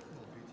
signal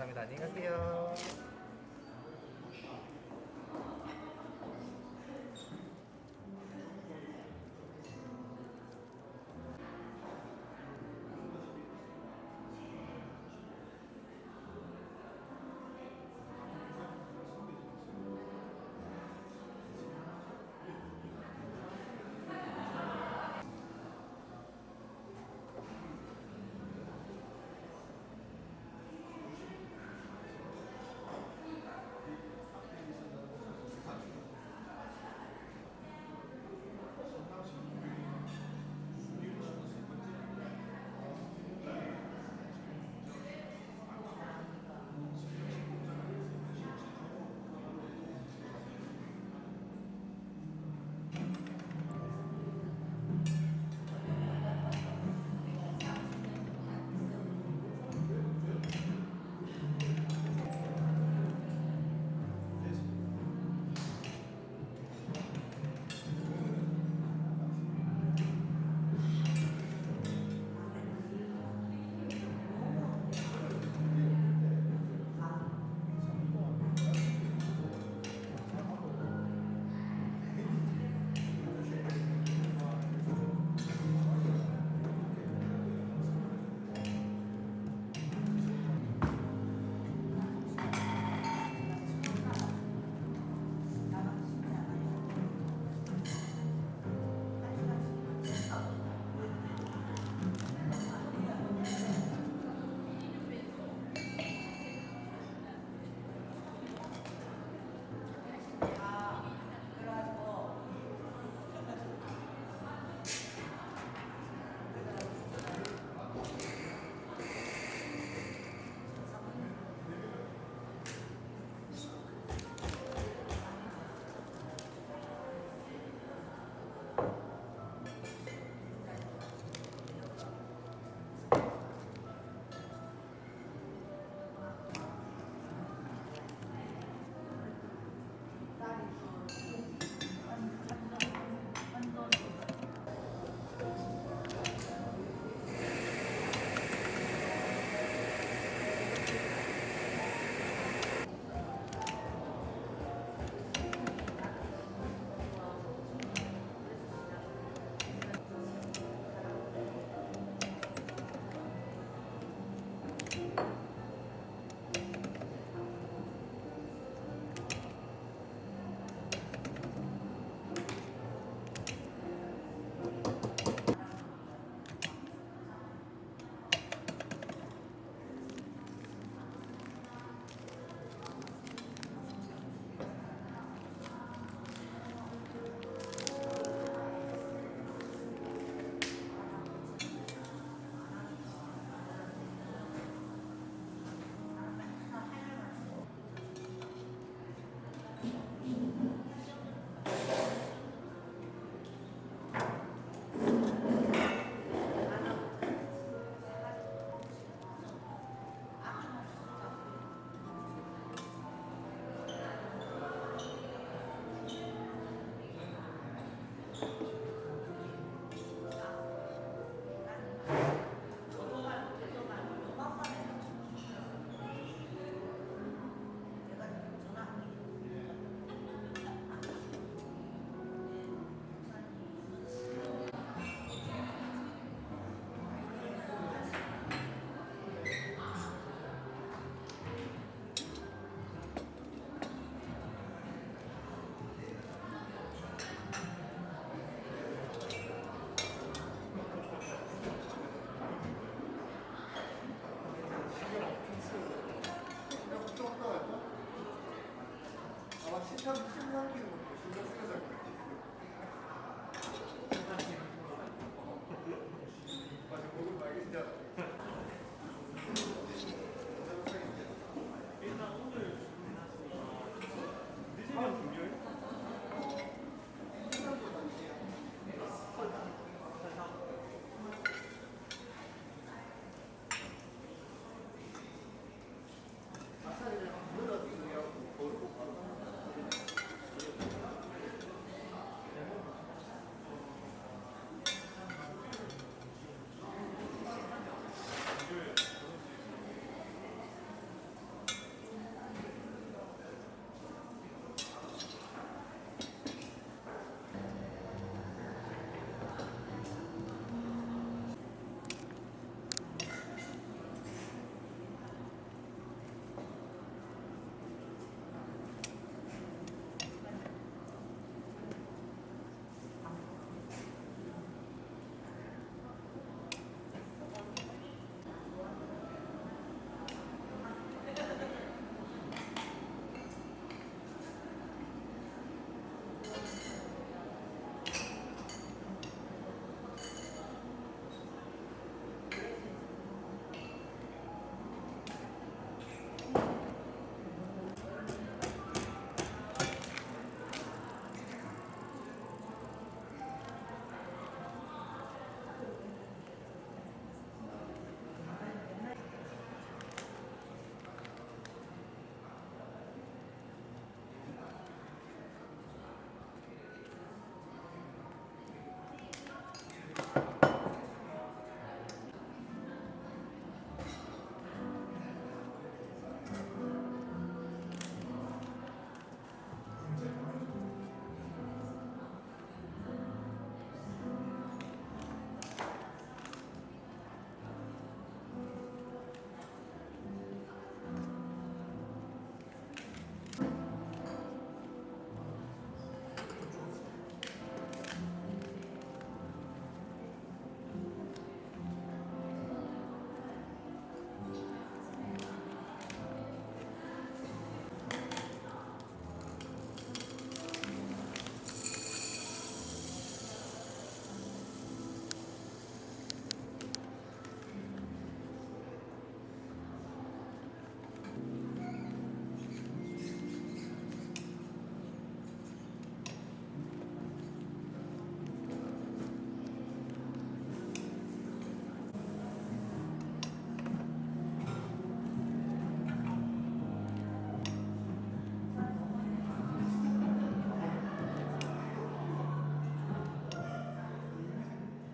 감사합니다. 안녕히 가세요.